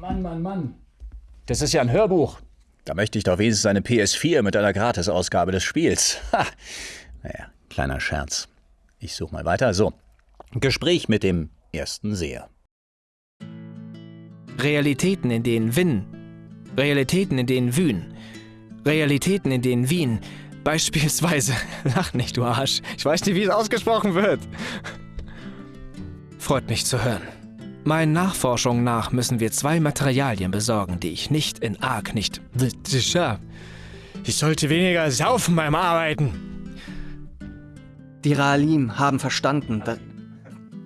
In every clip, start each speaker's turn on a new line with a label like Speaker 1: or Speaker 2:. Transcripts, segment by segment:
Speaker 1: Mann, Mann, Mann. Das ist ja ein Hörbuch. Da möchte ich doch wenigstens eine PS4 mit einer Gratisausgabe des Spiels. Ha. Naja, kleiner Scherz. Ich suche mal weiter. So. Gespräch mit dem ersten Seher.
Speaker 2: Realitäten, in denen Winn. Realitäten, in denen Wühn. Realitäten, in denen Wien. Beispielsweise. Lach nicht, du Arsch. Ich weiß nicht, wie es ausgesprochen wird. Freut mich zu hören. Meinen Nachforschungen nach müssen wir zwei Materialien besorgen, die ich nicht in arg nicht. Ich sollte weniger saufen beim Arbeiten.
Speaker 3: Die Raalim haben verstanden, dass.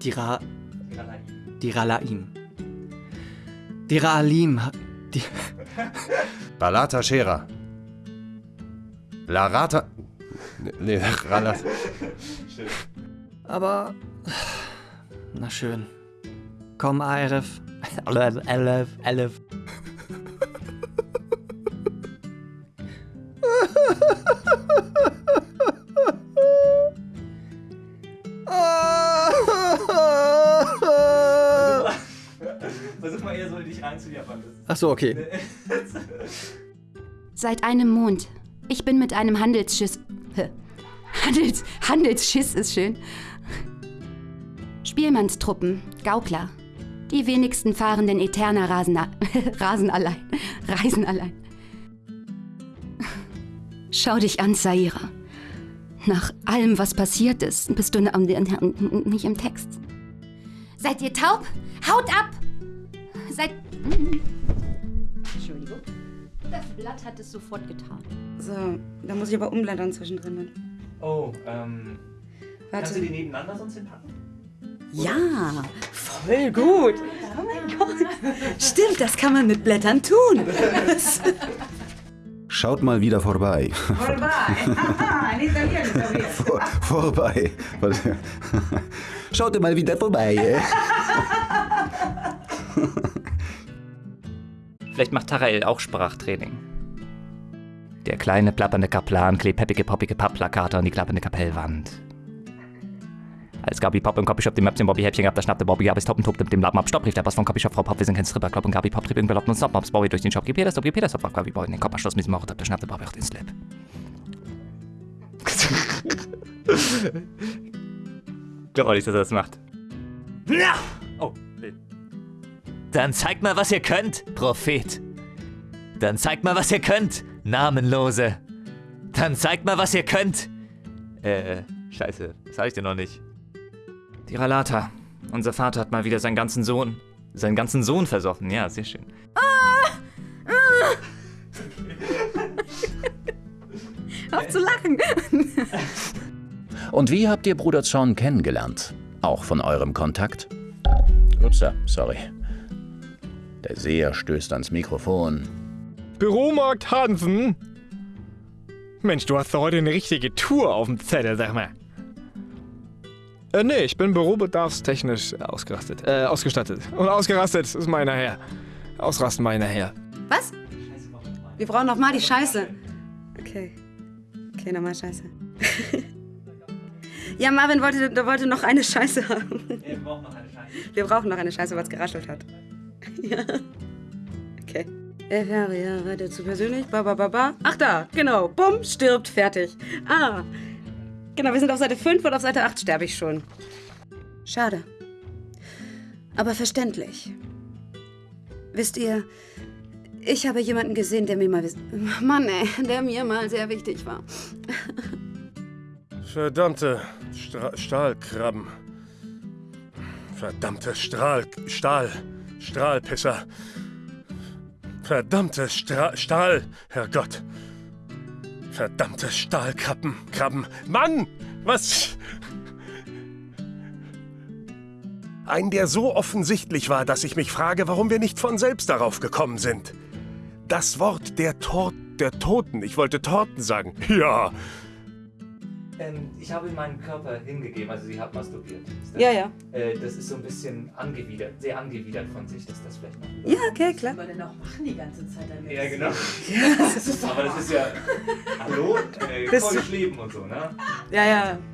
Speaker 3: Die Ra. Die Ralaim. Die Raalim. Die.
Speaker 4: Balata Shera. Larata. Nee, Ralat.
Speaker 3: Aber. Na schön. Komm, Arif. Elef, Elef, Elef.
Speaker 5: Versuch mal eher so dich reinzujappern.
Speaker 3: Ach so, okay.
Speaker 6: Seit einem Mond. Ich bin mit einem Handelsschiss. Handels, Handelsschiss ist schön. Spielmannstruppen, Gaukler. Die wenigsten fahren den Eterna Rasen, Rasen allein. Reisen allein. Schau dich an, Saira. Nach allem, was passiert ist, bist du nicht im Text. Seid ihr taub? Haut ab! Seid. Entschuldigung. Das Blatt hat es sofort getan.
Speaker 7: So, da muss ich aber umblättern zwischendrin.
Speaker 5: Oh, ähm.
Speaker 7: Warte.
Speaker 5: Kannst du die nebeneinander sonst hinpacken?
Speaker 7: Ja, voll gut. Oh mein Gott. Stimmt, das kann man mit Blättern tun.
Speaker 4: Schaut mal wieder vorbei.
Speaker 7: Vorbei. Italiener.
Speaker 4: Vor, vorbei. Schaut mal wieder vorbei. eh?
Speaker 8: Vielleicht macht Tarael auch Sprachtraining. Der kleine plappernde Kaplan klebt peppige poppige Pappplakate an die klappernde Kapellwand. Als Gabi Pop und Copyshop dem Möpschen Bobby Häppchen gab, da schnappte Bobby Gabis Top und tobte mit dem Lappen ab. Stopp, rief der Boss von Copyshop, Frau Pop, wir sind kein Stripper, Klopp und Gabi Pop trieb irgendwer und Stop, Mops Bobby durch den Shop, gib Peter, Stop, gib Peter, Stop, warf Gabi Boy in den Kopf, Schloss mit dem Mauch, da schnappte Bobby auch den Slip. Glaub auch nicht, dass er das macht. Na! Oh, Dann zeigt mal, was ihr könnt, Prophet. Dann zeigt mal, was ihr könnt, Namenlose. Dann zeigt mal, was ihr könnt. Äh, scheiße, das sag ich dir noch nicht. Die Ralata. Unser Vater hat mal wieder seinen ganzen Sohn. Seinen ganzen Sohn versoffen, ja, sehr schön.
Speaker 7: Auf zu lachen.
Speaker 1: Und wie habt ihr Bruder Zorn kennengelernt? Auch von eurem Kontakt? Upsa, sorry. Der Seher stößt ans Mikrofon.
Speaker 2: Büromarkt Hansen? Mensch, du hast doch heute eine richtige Tour auf dem Zettel, sag mal. Äh, nee, ich bin bürobedarfstechnisch ausgerastet. Äh, ausgestattet. Und ausgerastet ist meiner Herr. Ausrasten meiner Herr.
Speaker 7: Was? Wir brauchen noch mal die Scheiße. Okay. Okay, nochmal Scheiße. ja, Marvin wollte, der wollte noch eine Scheiße haben.
Speaker 5: Wir brauchen noch eine Scheiße.
Speaker 7: Wir brauchen noch eine Scheiße, weil es geraschelt hat. ja. Okay. Elf Jahre, ja, weiter zu persönlich. Ba, ba, ba, ba. Ach da, genau. Bumm, stirbt, fertig. Ah. Genau, wir sind auf Seite 5 und auf Seite 8 sterbe ich schon. Schade. Aber verständlich. Wisst ihr, ich habe jemanden gesehen, der mir mal... Mann, ey, der mir mal sehr wichtig war.
Speaker 9: Verdammte Stra Stahlkrabben. Verdammte Strahl... Stahl... Strahlpisser. Verdammte Stra Stahl... Herrgott. Verdammte Stahlkrabben. Krabben. Mann! Was... Ein, der so offensichtlich war, dass ich mich frage, warum wir nicht von selbst darauf gekommen sind. Das Wort der Tor der Toten. Ich wollte Torten sagen. Ja.
Speaker 8: Ähm, ich habe meinen Körper hingegeben, also sie hat masturbiert. Ist das-
Speaker 7: Ja, ja.
Speaker 8: Äh, das ist so ein bisschen angewidert, sehr angewidert von sich, dass das vielleicht noch.
Speaker 7: Ja, okay, klar.
Speaker 10: Was wir denn auch machen die ganze Zeit damit?
Speaker 8: Ja, genau.
Speaker 7: Ja, das ist
Speaker 8: Aber das ist ja. Hallo? Äh, Keusch leben und so, ne?
Speaker 7: Ja, ja.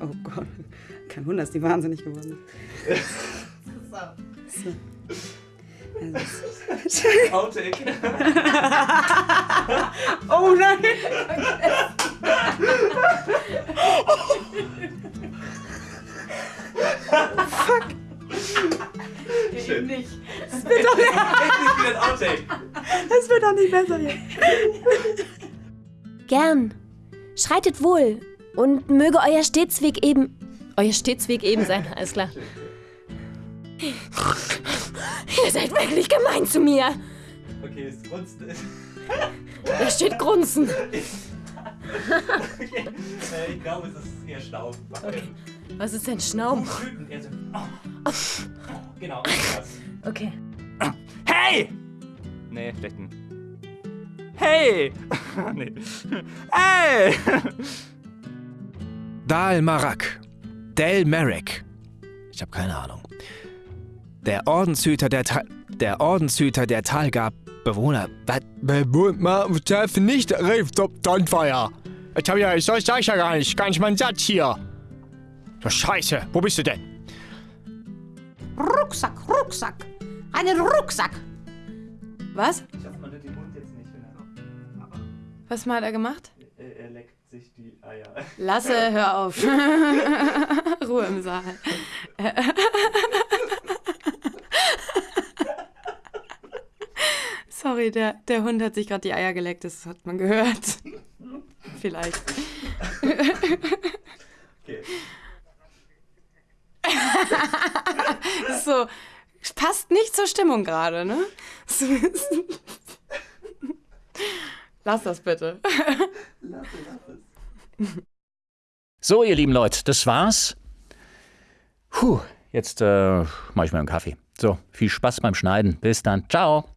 Speaker 7: Oh Gott. Kein Wunder, dass die wahnsinnig geworden ist. So.
Speaker 8: Outtake.
Speaker 5: oh nein! Fuck!
Speaker 8: Schön.
Speaker 5: nicht. Das wird doch nicht. Das wird doch nicht besser hier.
Speaker 11: Gern. Schreitet wohl. Und möge euer Stetsweg eben. Euer Stetsweg eben sein, alles klar. Ihr seid wirklich gemein zu mir.
Speaker 8: Okay, es grunzt.
Speaker 11: Da steht Grunzen.
Speaker 8: Okay. äh, ich glaube, es ist eher Staub.
Speaker 11: Okay. Was ist denn Schnaum?
Speaker 8: Wütend, eher so. Oh. Genau, das.
Speaker 11: Okay.
Speaker 12: Hey! Nee, vielleicht ein. Hey! nee. Hey!
Speaker 2: Dal Marak. Del Merrick. Ich habe keine Ahnung. Der Ordenshüter der Tal. Der Ordenshüter der Talgab. Bewohner. Was? Bewohner. Darf nicht Donfeuer. Ich hab ja. Ich soll sag ich ja gar nicht. Gar nicht mein Satz hier. So Scheiße. Wo bist du denn?
Speaker 5: Rucksack, Rucksack. Einen Rucksack. Was?
Speaker 8: Ich hoffe, man hört den Mund jetzt nicht, wenn.
Speaker 5: Was hat er gemacht?
Speaker 8: Er, er leckt sich die Eier.
Speaker 5: Lasse, hör auf. Ruhe im Saal. Sorry, der, der Hund hat sich gerade die Eier geleckt, das hat man gehört. Vielleicht.
Speaker 8: Okay.
Speaker 5: so, passt nicht zur Stimmung gerade, ne? So- Lass das bitte.
Speaker 1: So, ihr lieben Leute, das war's. Puh, jetzt äh, mache ich mir einen Kaffee. So, viel Spaß beim Schneiden. Bis dann. Ciao.